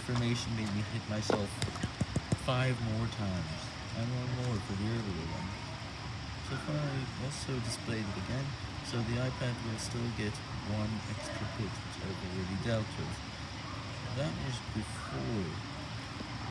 information made me hit myself five more times, and one more for the earlier one. So if I also displayed it again, so the iPad will still get one extra hit, which I've already dealt with. That was before